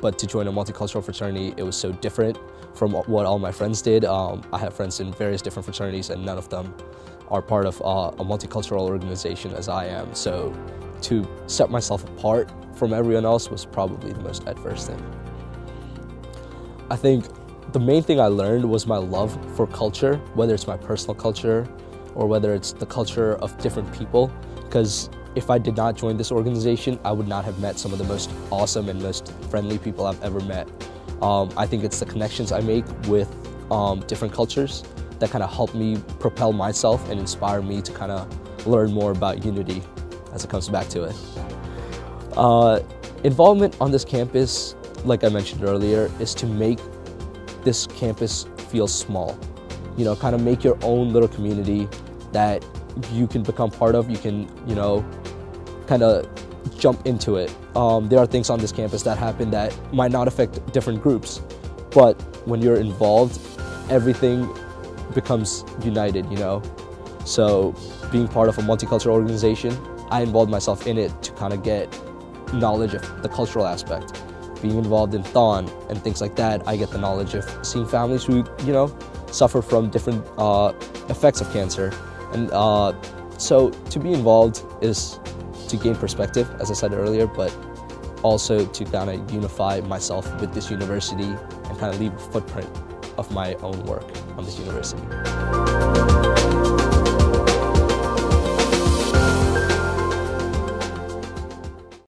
but to join a multicultural fraternity, it was so different from what all my friends did. Um, I have friends in various different fraternities and none of them are part of uh, a multicultural organization as I am. So to set myself apart from everyone else was probably the most adverse thing. I think the main thing I learned was my love for culture, whether it's my personal culture or whether it's the culture of different people. Because if I did not join this organization, I would not have met some of the most awesome and most friendly people I've ever met. Um, I think it's the connections I make with um, different cultures that kind of help me propel myself and inspire me to kind of learn more about unity as it comes back to it. Uh, involvement on this campus, like I mentioned earlier, is to make this campus feel small. You know, kind of make your own little community that you can become part of. You can, you know, kind of jump into it. Um, there are things on this campus that happen that might not affect different groups, but when you're involved, everything becomes united, you know? So being part of a multicultural organization, I involved myself in it to kind of get knowledge of the cultural aspect. Being involved in Thon and things like that, I get the knowledge of seeing families who, you know, suffer from different uh, effects of cancer. And uh, so to be involved is to gain perspective, as I said earlier, but also to kind of unify myself with this university and kind of leave a footprint of my own work on this university.